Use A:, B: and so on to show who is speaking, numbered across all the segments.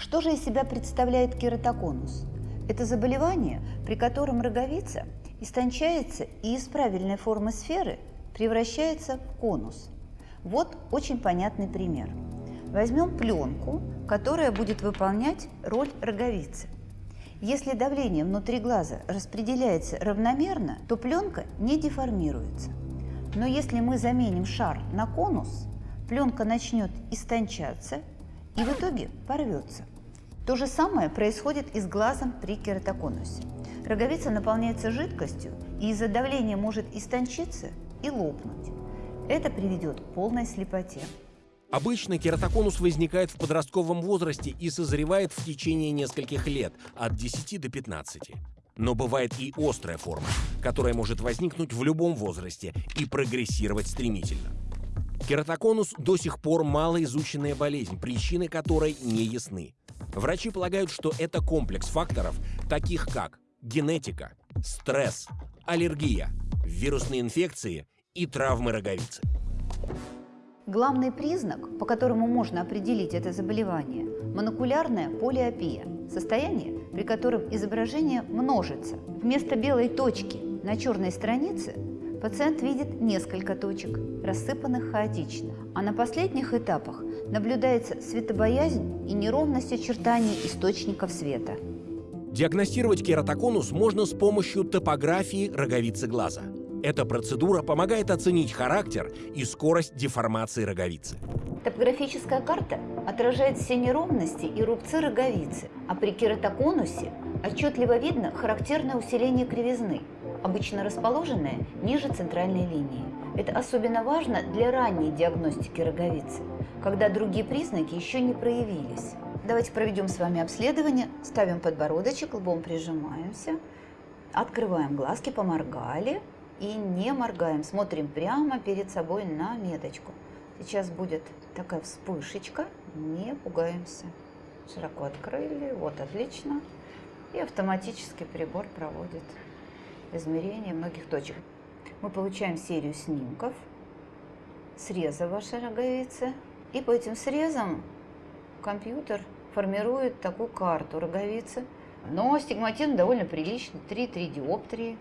A: Что же из себя представляет кератоконус? Это заболевание, при котором роговица истончается и из правильной формы сферы превращается в конус. Вот очень понятный пример. Возьмем пленку, которая будет выполнять роль роговицы. Если давление внутри глаза распределяется равномерно, то пленка не деформируется. Но если мы заменим шар на конус, пленка начнет истончаться и в итоге порвется. То же самое происходит и с глазом при кератоконусе. Роговица наполняется жидкостью и из-за давления может истончиться и лопнуть. Это приведет к полной слепоте.
B: Обычно кератоконус возникает в подростковом возрасте и созревает в течение нескольких лет, от 10 до 15. Но бывает и острая форма, которая может возникнуть в любом возрасте и прогрессировать стремительно. Кератоконус до сих пор малоизученная болезнь, причины которой не ясны. Врачи полагают, что это комплекс факторов, таких как генетика, стресс, аллергия, вирусные инфекции и травмы роговицы.
A: Главный признак, по которому можно определить это заболевание – монокулярная полиопия – состояние, при котором изображение множится. Вместо белой точки на черной странице пациент видит несколько точек, рассыпанных хаотично, а на последних этапах наблюдается светобоязнь и неровность очертаний источников света.
B: Диагностировать кератоконус можно с помощью топографии роговицы глаза. Эта процедура помогает оценить характер и скорость деформации роговицы.
A: Топографическая карта отражает все неровности и рубцы роговицы, а при кератоконусе отчетливо видно характерное усиление кривизны, обычно расположенное ниже центральной линии. Это особенно важно для ранней диагностики роговицы, когда другие признаки еще не проявились. Давайте проведем с вами обследование. Ставим подбородочек, лбом прижимаемся, открываем глазки, поморгали – и не моргаем, смотрим прямо перед собой на меточку. Сейчас будет такая вспышечка, не пугаемся. Широко открыли, вот отлично. И автоматически прибор проводит измерение многих точек. Мы получаем серию снимков, среза вашей роговицы. И по этим срезам компьютер формирует такую карту роговицы. Но стигматизм довольно приличный, 3-3 диоптрии.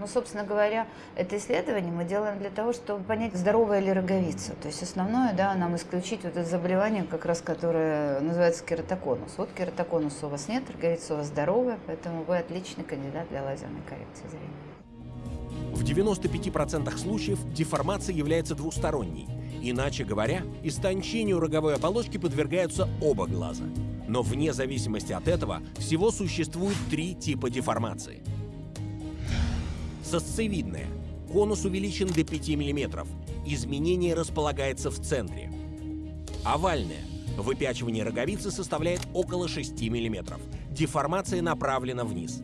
A: Ну, собственно говоря, это исследование мы делаем для того, чтобы понять, здоровая ли роговица. То есть основное, да, нам исключить вот это заболевание, как раз которое называется кератоконус. Вот кератоконус у вас нет, роговица у вас здоровая, поэтому вы отличный кандидат для лазерной коррекции зрения.
B: В 95% случаев деформация является двусторонней. Иначе говоря, истончению роговой оболочки подвергаются оба глаза. Но вне зависимости от этого всего существует три типа деформации – Сосцевидная. Конус увеличен до 5 мм. Изменение располагается в центре. Овальная. Выпячивание роговицы составляет около 6 мм. Деформация направлена вниз.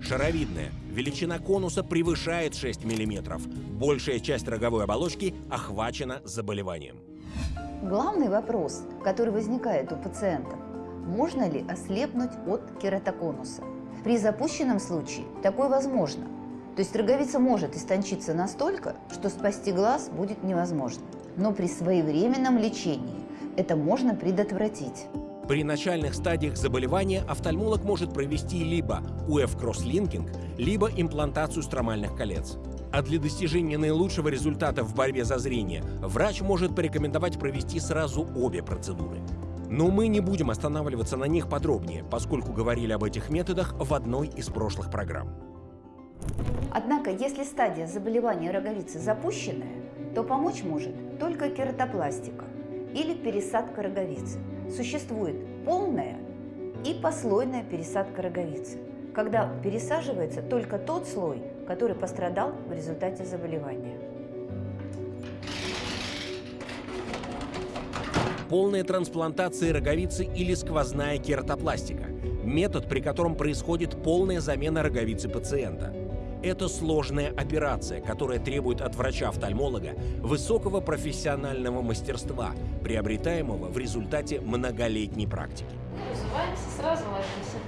B: Шаровидная. Величина конуса превышает 6 мм. Большая часть роговой оболочки охвачена заболеванием.
A: Главный вопрос, который возникает у пациентов, можно ли ослепнуть от кератоконуса? При запущенном случае такое возможно – то есть роговица может истончиться настолько, что спасти глаз будет невозможно. Но при своевременном лечении это можно предотвратить.
B: При начальных стадиях заболевания офтальмолог может провести либо УФ-кросслинкинг, либо имплантацию стромальных колец. А для достижения наилучшего результата в борьбе за зрение врач может порекомендовать провести сразу обе процедуры. Но мы не будем останавливаться на них подробнее, поскольку говорили об этих методах в одной из прошлых программ.
A: Однако, если стадия заболевания роговицы запущенная, то помочь может только кератопластика или пересадка роговицы. Существует полная и послойная пересадка роговицы, когда пересаживается только тот слой, который пострадал в результате заболевания.
B: Полная трансплантация роговицы или сквозная кератопластика – метод, при котором происходит полная замена роговицы пациента – это сложная операция, которая требует от врача-офтальмолога высокого профессионального мастерства, приобретаемого в результате многолетней практики.
C: Вызываемся, сразу ложимся.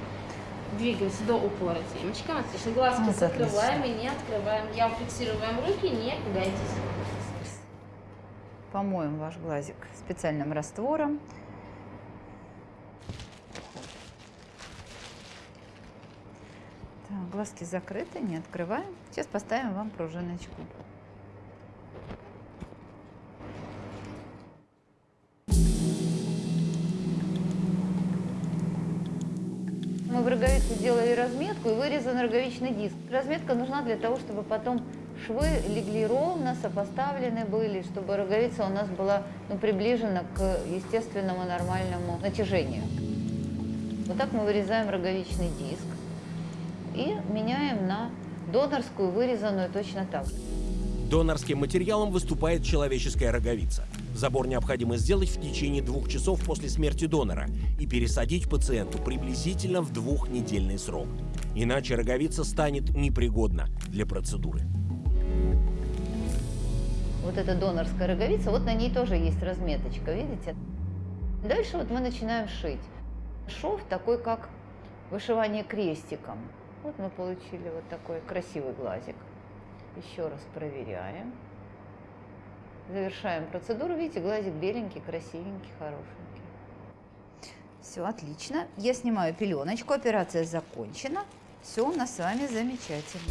C: Двигаемся до упора темечком. Отлично. Глазки ну, закрываем и не открываем. Я фиксируем руки, не пугайтесь.
A: Помоем ваш глазик специальным раствором. Глазки закрыты, не открываем. Сейчас поставим вам пружиночку. Мы в роговицу сделали разметку и вырезан роговичный диск. Разметка нужна для того, чтобы потом швы легли ровно, сопоставлены были, чтобы роговица у нас была ну, приближена к естественному нормальному натяжению. Вот так мы вырезаем роговичный диск и меняем на донорскую, вырезанную точно так же.
B: Донорским материалом выступает человеческая роговица. Забор необходимо сделать в течение двух часов после смерти донора и пересадить пациенту приблизительно в двухнедельный срок. Иначе роговица станет непригодна для процедуры.
A: Вот эта донорская роговица, вот на ней тоже есть разметочка, видите? Дальше вот мы начинаем шить. Шов такой, как вышивание крестиком. Вот мы получили вот такой красивый глазик. Еще раз проверяем. Завершаем процедуру. Видите, глазик беленький, красивенький, хорошенький. Все, отлично. Я снимаю пеленочку. Операция закончена. Все у нас с вами замечательно.